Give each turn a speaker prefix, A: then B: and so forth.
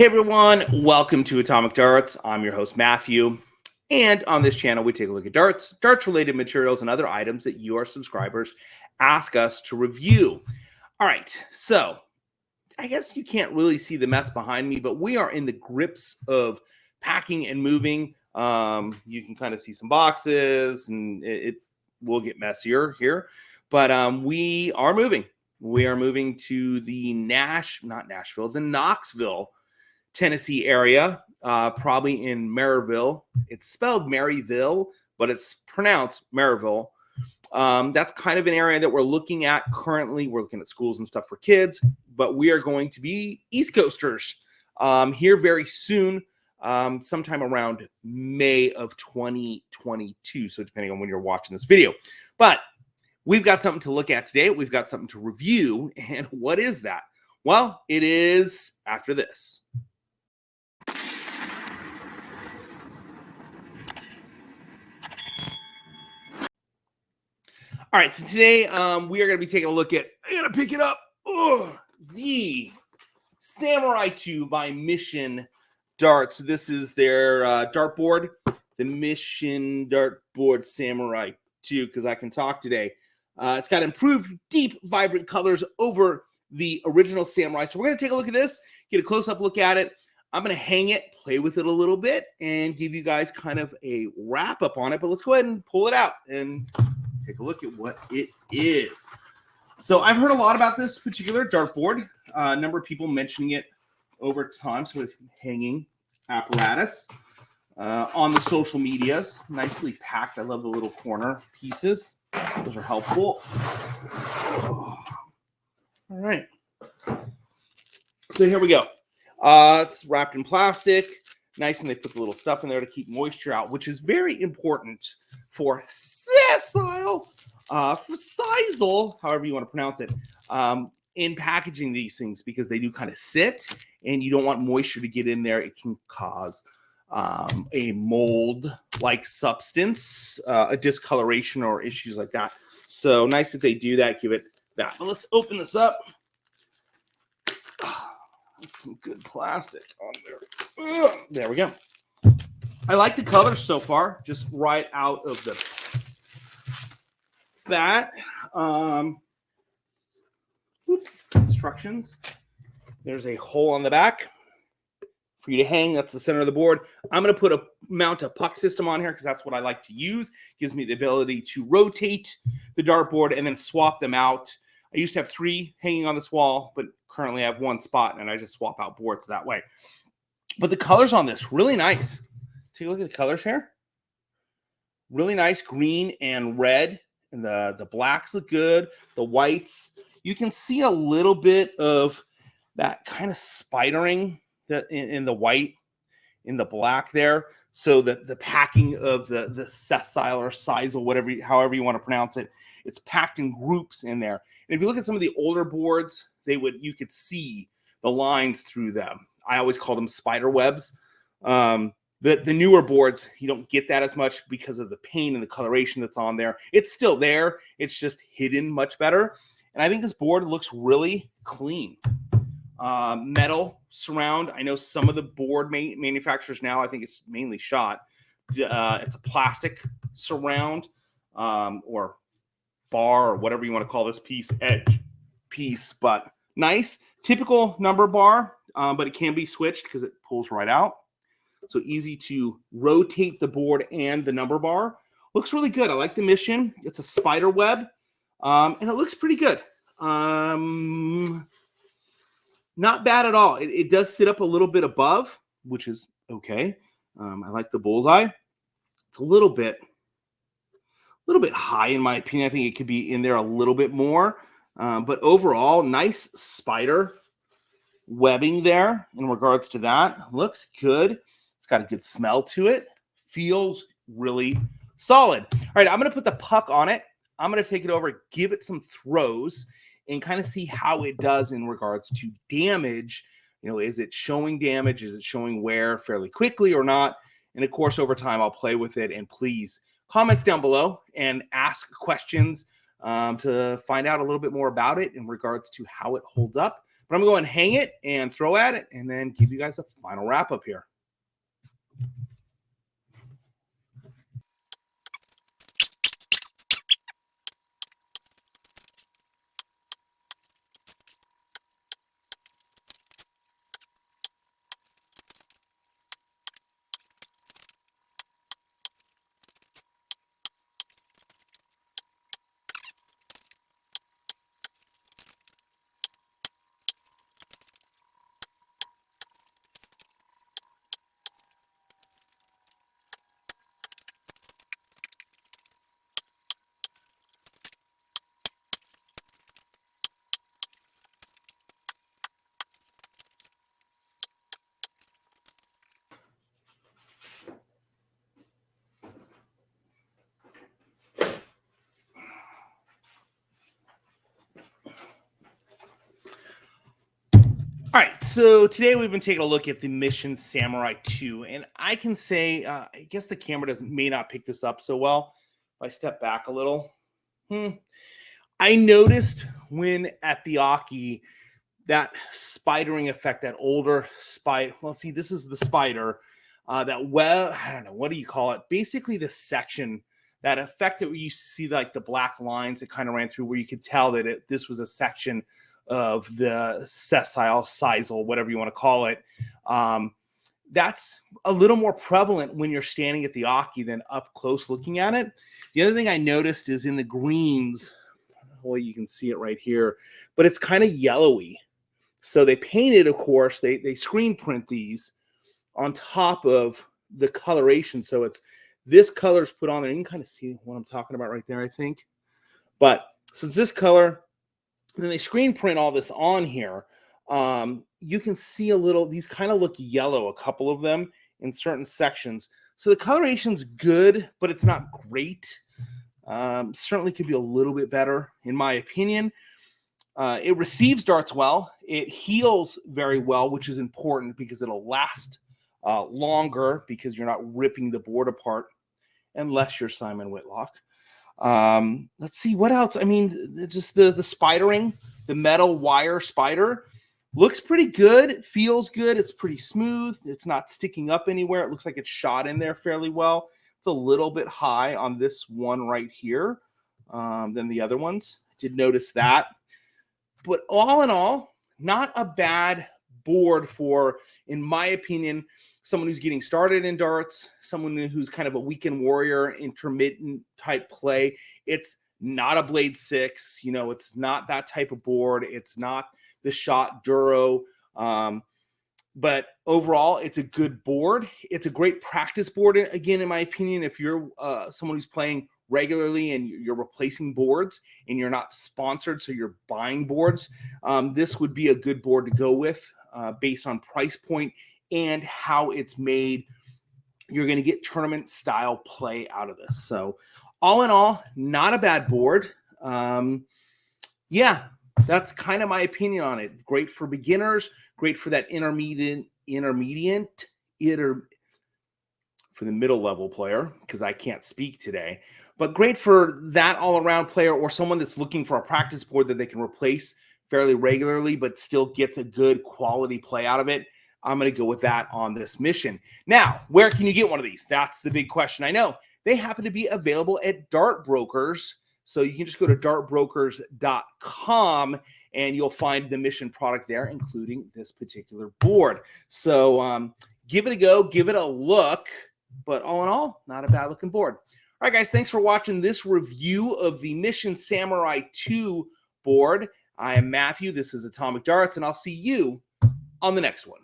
A: Hey everyone, welcome to Atomic Darts. I'm your host, Matthew. And on this channel, we take a look at darts, darts related materials, and other items that you, our subscribers, ask us to review. All right, so I guess you can't really see the mess behind me, but we are in the grips of packing and moving. Um, you can kind of see some boxes, and it, it will get messier here, but um, we are moving. We are moving to the Nash, not Nashville, the Knoxville, Tennessee area, uh, probably in Maryville. It's spelled Maryville, but it's pronounced Maryville. Um, that's kind of an area that we're looking at currently. We're looking at schools and stuff for kids, but we are going to be East Coasters um, here very soon, um, sometime around May of 2022. So, depending on when you're watching this video. But we've got something to look at today. We've got something to review. And what is that? Well, it is after this. All right, so today um, we are going to be taking a look at, I'm going to pick it up, the Samurai 2 by Mission Darts. So this is their uh, dartboard, the Mission Dartboard Samurai 2, because I can talk today. Uh, it's got improved, deep, vibrant colors over the original Samurai. So we're going to take a look at this, get a close-up look at it. I'm going to hang it, play with it a little bit, and give you guys kind of a wrap-up on it. But let's go ahead and pull it out and take a look at what it is. So I've heard a lot about this particular dartboard. Uh, a number of people mentioning it over time. So with hanging apparatus uh, on the social medias, nicely packed. I love the little corner pieces. Those are helpful. Oh. All right. So here we go. Uh, it's wrapped in plastic. Nice, and they put the little stuff in there to keep moisture out, which is very important for sessile, uh, however you want to pronounce it, um, in packaging these things because they do kind of sit, and you don't want moisture to get in there. It can cause um, a mold-like substance, uh, a discoloration, or issues like that. So nice that they do that. Give it that. But let's open this up. Some good plastic on there. Ugh, there we go. I like the color so far, just right out of the bat. Um, instructions. There's a hole on the back for you to hang. That's the center of the board. I'm going to put a mount a puck system on here because that's what I like to use. Gives me the ability to rotate the dartboard and then swap them out. I used to have three hanging on this wall, but currently I have one spot and I just swap out boards that way. But the colors on this really nice. Take a look at the colors here. Really nice green and red. And the, the blacks look good. The whites. You can see a little bit of that kind of spidering that in, in the white, in the black there. So that the packing of the, the sessile or sisal, whatever, however you want to pronounce it, it's packed in groups in there. And if you look at some of the older boards, they would you could see the lines through them. I always call them spider webs. Um, the, the newer boards, you don't get that as much because of the paint and the coloration that's on there. It's still there. It's just hidden much better. And I think this board looks really clean. Uh, metal surround. I know some of the board ma manufacturers now, I think it's mainly shot. Uh, it's a plastic surround um, or bar or whatever you want to call this piece, edge piece, but nice. Typical number bar, um, but it can be switched because it pulls right out. So easy to rotate the board and the number bar. Looks really good. I like the mission. It's a spider web, um, and it looks pretty good. Um, not bad at all. It, it, does sit up a little bit above, which is okay. Um, I like the bullseye. It's a little bit, a little bit high in my opinion. I think it could be in there a little bit more. Um, but overall, nice spider webbing there in regards to that. Looks good got a good smell to it. Feels really solid. All right, I'm going to put the puck on it. I'm going to take it over, give it some throws, and kind of see how it does in regards to damage. You know, is it showing damage? Is it showing wear fairly quickly or not? And of course, over time, I'll play with it. And please, comments down below and ask questions um, to find out a little bit more about it in regards to how it holds up. But I'm going to go and hang it and throw at it and then give you guys a final wrap up here. All right, so today we've been taking a look at the Mission Samurai 2, and I can say, uh, I guess the camera doesn't may not pick this up so well. If I step back a little, hmm, I noticed when at the oche that spidering effect, that older spider. Well, see, this is the spider. Uh, that well, I don't know what do you call it. Basically, the section that effect that you see like the black lines that kind of ran through, where you could tell that it, this was a section of the sessile, sisal, whatever you want to call it. Um, that's a little more prevalent when you're standing at the oche than up close looking at it. The other thing I noticed is in the greens, well, you can see it right here, but it's kind of yellowy. So they painted, of course, they, they screen print these on top of the coloration. So it's this color is put on there. You can kind of see what I'm talking about right there, I think. But so this color, then they screen print all this on here. Um, you can see a little, these kind of look yellow, a couple of them in certain sections. So the coloration's good, but it's not great. Um, certainly could be a little bit better, in my opinion. Uh, it receives darts well. It heals very well, which is important because it'll last uh, longer because you're not ripping the board apart, unless you're Simon Whitlock. Um, let's see what else. I mean, just the the spidering, the metal wire spider looks pretty good. feels good. It's pretty smooth. It's not sticking up anywhere. It looks like it's shot in there fairly well. It's a little bit high on this one right here um, than the other ones. I did notice that. But all in all, not a bad board for, in my opinion, someone who's getting started in darts, someone who's kind of a weekend warrior, intermittent type play. It's not a blade six, you know, it's not that type of board. It's not the shot Duro. Um, but overall, it's a good board. It's a great practice board, again, in my opinion. If you're uh, someone who's playing regularly and you're replacing boards and you're not sponsored, so you're buying boards, um, this would be a good board to go with uh, based on price point and how it's made. You're going to get tournament style play out of this. So, all in all, not a bad board. Um, yeah, that's kind of my opinion on it. Great for beginners, great for that intermediate, intermediate, inter, for the middle level player because I can't speak today. But great for that all around player or someone that's looking for a practice board that they can replace fairly regularly, but still gets a good quality play out of it. I'm going to go with that on this mission. Now, where can you get one of these? That's the big question. I know they happen to be available at Dart Brokers. So you can just go to dartbrokers.com and you'll find the mission product there, including this particular board. So um, give it a go, give it a look. But all in all, not a bad looking board. All right, guys, thanks for watching this review of the Mission Samurai 2 board. I am Matthew. This is Atomic Darts, and I'll see you on the next one.